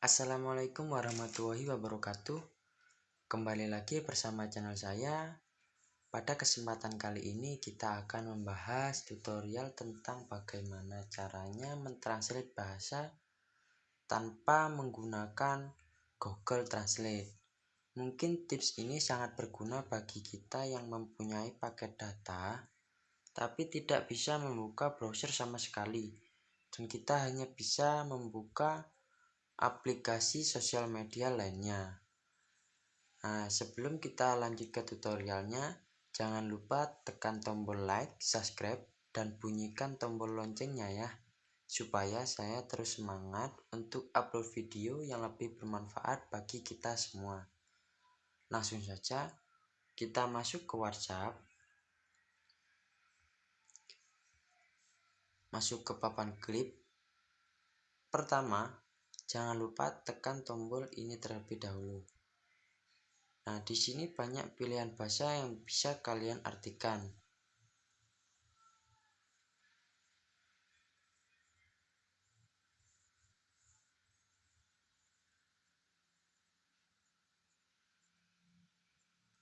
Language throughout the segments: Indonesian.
Assalamualaikum warahmatullahi wabarakatuh. Kembali lagi bersama channel saya. Pada kesempatan kali ini kita akan membahas tutorial tentang bagaimana caranya mentranslate bahasa tanpa menggunakan Google Translate. Mungkin tips ini sangat berguna bagi kita yang mempunyai paket data tapi tidak bisa membuka browser sama sekali. Dan kita hanya bisa membuka aplikasi sosial media lainnya. Nah, sebelum kita lanjut ke tutorialnya, jangan lupa tekan tombol like, subscribe, dan bunyikan tombol loncengnya ya, supaya saya terus semangat untuk upload video yang lebih bermanfaat bagi kita semua. Langsung saja, kita masuk ke WhatsApp, masuk ke papan klip. Pertama, Jangan lupa tekan tombol ini terlebih dahulu. Nah, di sini banyak pilihan bahasa yang bisa kalian artikan.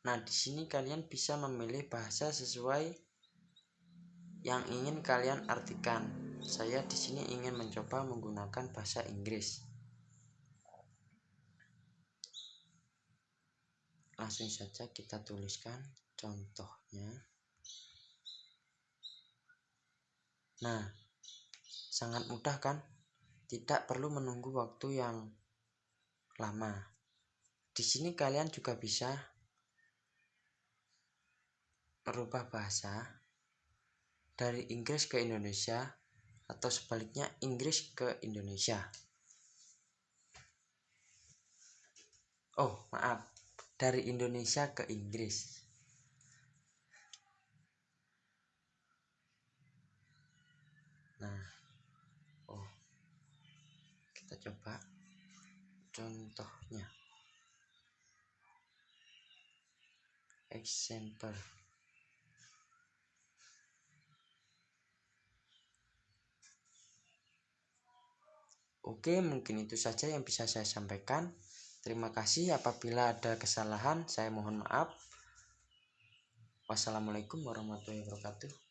Nah, di sini kalian bisa memilih bahasa sesuai yang ingin kalian artikan. Saya di sini ingin mencoba menggunakan bahasa Inggris. Langsung saja kita tuliskan contohnya. Nah sangat mudah kan? Tidak perlu menunggu waktu yang lama. Di sini kalian juga bisa merubah bahasa dari Inggris ke Indonesia atau sebaliknya Inggris ke Indonesia oh maaf dari Indonesia ke Inggris. Nah, oh, kita coba contohnya. Example. Oke, mungkin itu saja yang bisa saya sampaikan. Terima kasih apabila ada kesalahan, saya mohon maaf. Wassalamualaikum warahmatullahi wabarakatuh.